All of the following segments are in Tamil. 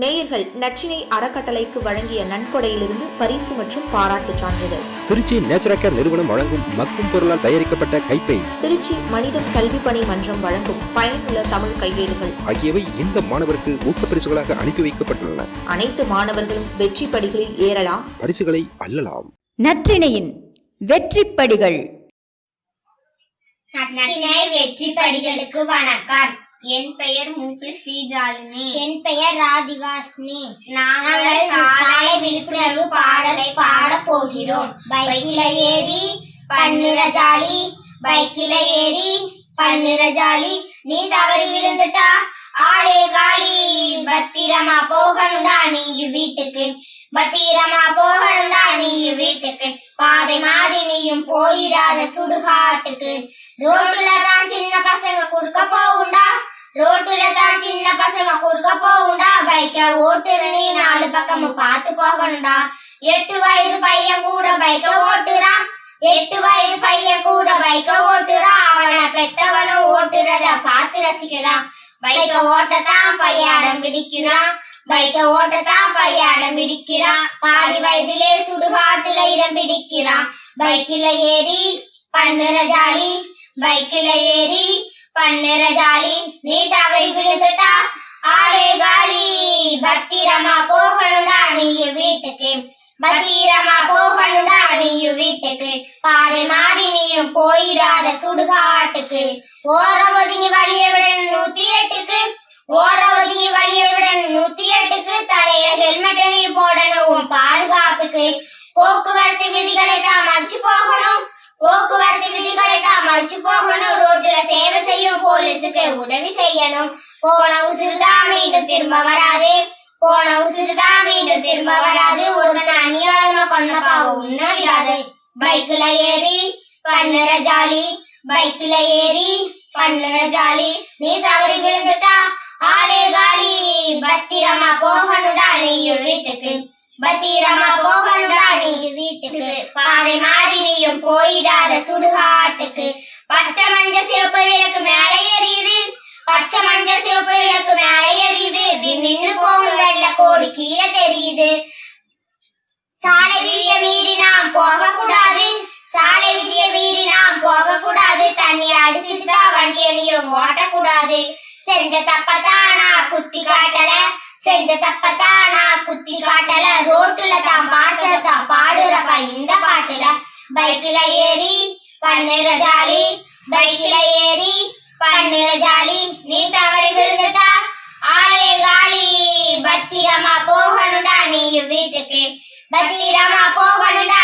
நேயர்கள் நச்சினை அறக்கட்டளைக்கு வழங்கிய நன்கொடையிலிருந்து பரிசு மற்றும் பாராட்டுச் சான்றிதழ். திருச்சி நேச்சுரல் நிறுவனம் வழங்கும் மக்கும் பொருளால் தயாரிக்கப்பட்ட கைப்பை திருச்சி மனிதம் கல்வி பணி மன்றம் வழங்கும் பயனுள்ள தமிழ் கையேடுகள். ஆகியவை இந்த மாணவருக்கு ஊக்கப்பரிசுகளாக அனுப்பி வைக்கப்பட்டுள்ளன. அனைத்து மாணவர்களும் வெற்றி படிகளில் ஏறலாம். பரிசுகளை அள்ளலாம். நற்றிணையின் வெற்றிப்படிகள். நச்சினை வெற்றி படிகளுக்கு வணக்கம். என் பெயர் மூப்பி ஸ்ரீஜாலினி. என் பெயர் ராதிகாஸ்னி நாங்கள் சாலை விழிப்புணர்வு பாடலை பாடப் போகிறோம். பைக்கில ஏறி ஜாலி. பைக்கில ஏறி பன்னிர ஜாலி. நீ தவறி விழுந்துட்டா ஆளே காலி. பத்திரமா போகணும்டா நீ வீட்டுக்கு. பத்திரமா போகணும்டா நீ வீட்டுக்கு. பாதை மாறி நீயும் போயிடாத சுடுகாட்டுக்கு. ரோட்டுல தான் சின்ன பசங்க குறுக்க போகுண்டா ரோட்டுல தான் சின்ன பசங்க குறுக்க போகுண்டா பைக்க ஓட்டுற நீ நாலு பக்கமும் பார்த்து போகணும்டா. எட்டு வயது பையன் கூட பைக்க ஓட்டுறான். எட்டு வயது பையன் கூட பைக்க ஓட்டுறான். அவனை பெத்தவனும் ஓட்டுறத பார்த்து ரசிக்கிறான். பைக்க ஓட்டத்தான் பையன் அடம் பிடிக்கிறான். பைக்க ஓட்டத்தான் பையன் அடம் பிடிக்கிறான். பாதி வயதிலே சுடுகாட்டுல இடம் பிடிக்கிறான். பைக்கில ஏறி பண்ணுற ஜாலி. பைக்கில ஏறி பண்ணுற ஜாலி நீ தவறி விழுந்துட்டா ஆளே காலி பத்திரமா போகணும்டா நீ வீட்டுக்கு பத்திரமா போகணும்டா நீயும் வீட்டுக்கு. பாதை மாறி நீயும் போயிடாத சுடுகாட்டுக்கு. ஓர ஒதுங்கி வழிய விட நூத்தி எட்டுக்கு. ஓர ஒதுங்கி வழிய விட நூத்தி எட்டுக்கு. தலையில ஹெல்மெட் நீ போடணும் உன் பாதுகாப்புக்கு. போக்குவரத்து விதிகளை தான் மதிச்சு போகணும். போக்குவரத்து விதிகளை தான் மதிச்சு போகணும். ரோட்டுல சேவை செய்யும் போலீஸுக்கு உதவி செய்யணும். போன உசுறுதான் மீண்டும் திரும்ப வராது. போன உசுறுதான் மீண்டும் திரும்ப வராது. பாவம் உண்ணாது பைக்ல ஏறி பண்ணுற ஜாலி. பைக்ல ஏறி பண்ணுற ஜாலி. நீ தவறி விழுந்துட்டா ஆளே காலி. பத்திரமா போகணுடா நீயும் வீட்டுக்கு. பத்திரமா போகணுடா நீ வீட்டுக்கு. பாதை மாறி நீயும் போயிடாத சுடுகாட்டுக்கு. பச்சை மஞ்ச சிவப்பு விளக்கு மேலே எரியுது. பச்சை மஞ்ச சிவப்பு விளக்கு மேலே எரியுது நீ நின்னு போகும் வெள்ள கோடு கீழே தெரியுது சாலை விதிய மீறி நாம் போகக்கூடாது. சாலை விதிய மீறி நாம் போகக்கூடாது. தண்ணி அடிச்சிட்டு தான் வண்டிய நீயும் ஓட்டக்கூடாது. செஞ்ச தப்பத்தானா குத்தி காட்டல. செஞ்ச தப்பத்தானா குத்தி காட்டல. ரோட்டுல தான் பார்த்தத தான் பாடுறப்பா இந்த பாட்டுல. பைக்ல ஏறி பண்ணுற ஜாலி. பைக்ல ஏறி பண்ணுற ஜாலி. நீ தவறி விழுந்துட்டா? ஆளே காலி. பத்திரமா போகணும்டா நீ வீட்டுக்கு. பத்திரமா போக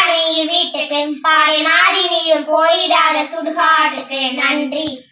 நீ வீட்டுக்கு பாதை மாறி நீயும் போயிடாத சுடுகாட்டுக்கு. நன்றி.